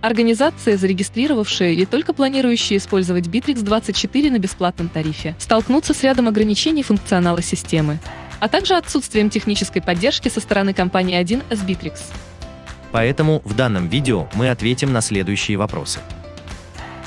Организации, зарегистрировавшие или только планирующие использовать Bittrex 24 на бесплатном тарифе, столкнутся с рядом ограничений функционала системы, а также отсутствием технической поддержки со стороны компании 1С Bittrex. Поэтому в данном видео мы ответим на следующие вопросы.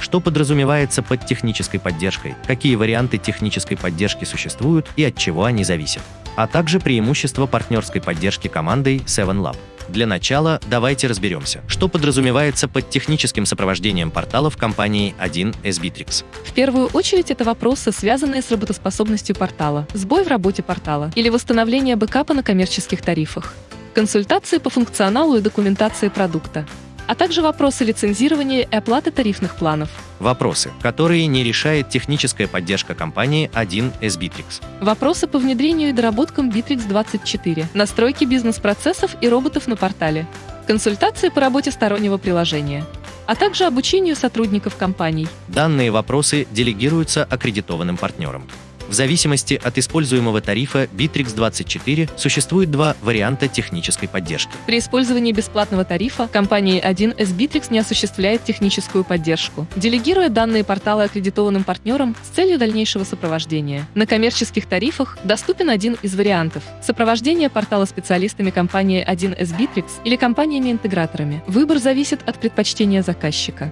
Что подразумевается под технической поддержкой, какие варианты технической поддержки существуют и от чего они зависят, а также преимущества партнерской поддержки командой 7Lab. Для начала давайте разберемся, что подразумевается под техническим сопровождением порталов компании 1С Bittrex. В первую очередь это вопросы, связанные с работоспособностью портала, сбой в работе портала или восстановление бэкапа на коммерческих тарифах, консультации по функционалу и документации продукта, а также вопросы лицензирования и оплаты тарифных планов. Вопросы, которые не решает техническая поддержка компании 1С Bittrex. Вопросы по внедрению и доработкам Bittrex 24, настройки бизнес-процессов и роботов на портале, консультации по работе стороннего приложения, а также обучению сотрудников компаний. Данные вопросы делегируются аккредитованным партнерам. В зависимости от используемого тарифа Bittrex 24 существует два варианта технической поддержки. При использовании бесплатного тарифа компания 1С Bittrex не осуществляет техническую поддержку, делегируя данные портала аккредитованным партнерам с целью дальнейшего сопровождения. На коммерческих тарифах доступен один из вариантов – сопровождение портала специалистами компании 1С Bittrex или компаниями-интеграторами. Выбор зависит от предпочтения заказчика.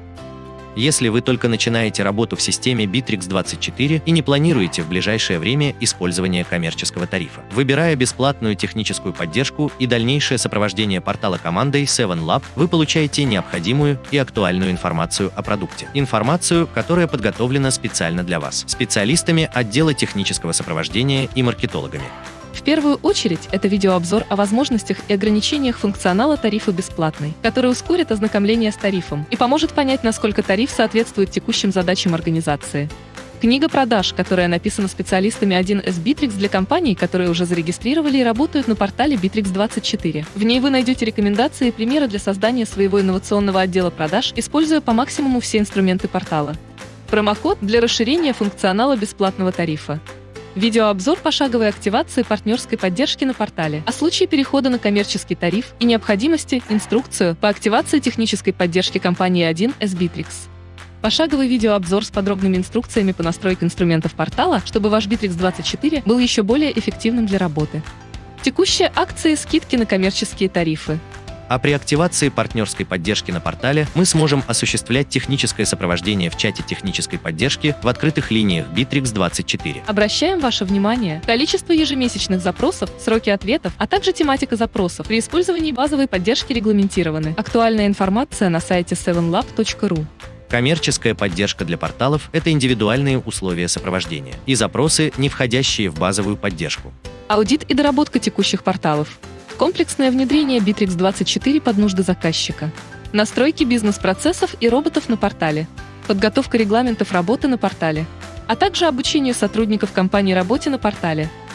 Если вы только начинаете работу в системе Bittrex 24 и не планируете в ближайшее время использование коммерческого тарифа, выбирая бесплатную техническую поддержку и дальнейшее сопровождение портала командой 7Lab, вы получаете необходимую и актуальную информацию о продукте. Информацию, которая подготовлена специально для вас, специалистами отдела технического сопровождения и маркетологами. В первую очередь, это видеообзор о возможностях и ограничениях функционала тарифа бесплатный, который ускорит ознакомление с тарифом и поможет понять, насколько тариф соответствует текущим задачам организации. Книга продаж, которая написана специалистами 1С Bittrex для компаний, которые уже зарегистрировали и работают на портале Bittrex24. В ней вы найдете рекомендации и примеры для создания своего инновационного отдела продаж, используя по максимуму все инструменты портала. Промокод для расширения функционала бесплатного тарифа. Видеообзор пошаговой активации партнерской поддержки на портале, о случае перехода на коммерческий тариф и необходимости, инструкцию по активации технической поддержки компании 1С Bittrex. Пошаговый видеообзор с подробными инструкциями по настройке инструментов портала, чтобы ваш Bittrex 24 был еще более эффективным для работы. Текущие акции и скидки на коммерческие тарифы. А при активации партнерской поддержки на портале мы сможем осуществлять техническое сопровождение в чате технической поддержки в открытых линиях Bittrex 24. Обращаем ваше внимание, количество ежемесячных запросов, сроки ответов, а также тематика запросов при использовании базовой поддержки регламентированы. Актуальная информация на сайте 7lab.ru. Коммерческая поддержка для порталов – это индивидуальные условия сопровождения и запросы, не входящие в базовую поддержку. Аудит и доработка текущих порталов. Комплексное внедрение Bittrex 24 под нужды заказчика. Настройки бизнес-процессов и роботов на портале. Подготовка регламентов работы на портале. А также обучение сотрудников компании работе на портале –